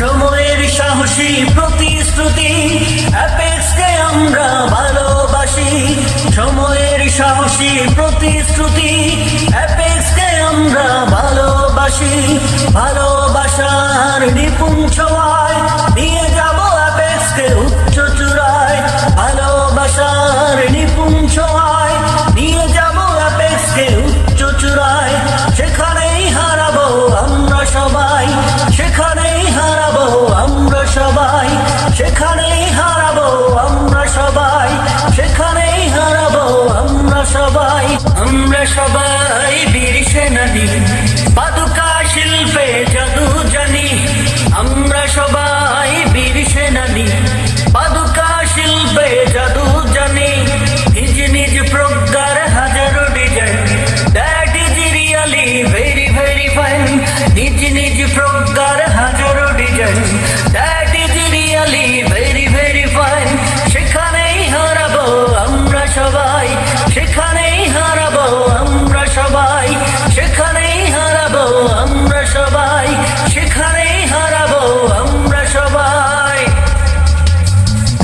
সময়ের সাহসী প্রতিশ্রুতি অ্যাপেক্সকে আমরা ভালোবাসি। সময়ের সাহসী প্রতিশ্রুতি অ্যাপেক্সকে আমরা ভালোবাসি। ভালোবাসার নিপুণ ছোঁয়ায় সেখানেই হারাবো আমরা সবাই, সেখানেই হারাবো আমরা সবাই। আমরা সবাই বীর সেনানি, পাদুকা শিল্পে জাদু জানি। আমরা সবাই বীর সেনানি, পাদুকা শিল্পে জাদু জানি। নিজ নিজ প্রজ্ঞার হাজারো design that is really very very fine নিজ নিজ প্রজ্ঞার হাজারো ডিজাইন। সবাই, সেখানেই হারাবো আমরা সবাই, সেখানেই হারাবো আমরা সবাই, সেখানেই হারাবো আমরা সবাই।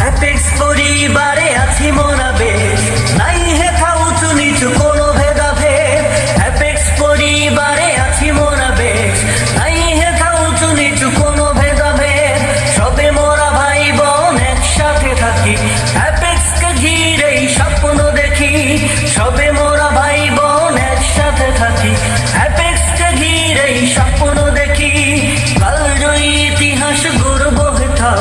অ্যাপেক্স পরিবারে আছি মোরা বেশ নাই হেথা সবে মোরা ভাই বোন একসাথে থাকি। অ্যাপেক্সকে ঘিরেই স্বপ্ন দেখি। কাল জয়ী ইতিহাস গর্ব হেথা।